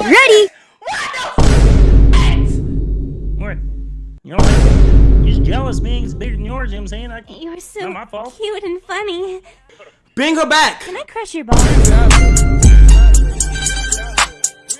Ready? What? You know what? He's jealous. Being He's bigger than yours. You know what I'm saying? I, You're so Not my fault. cute and funny. Bring her back! Can I crush your ball?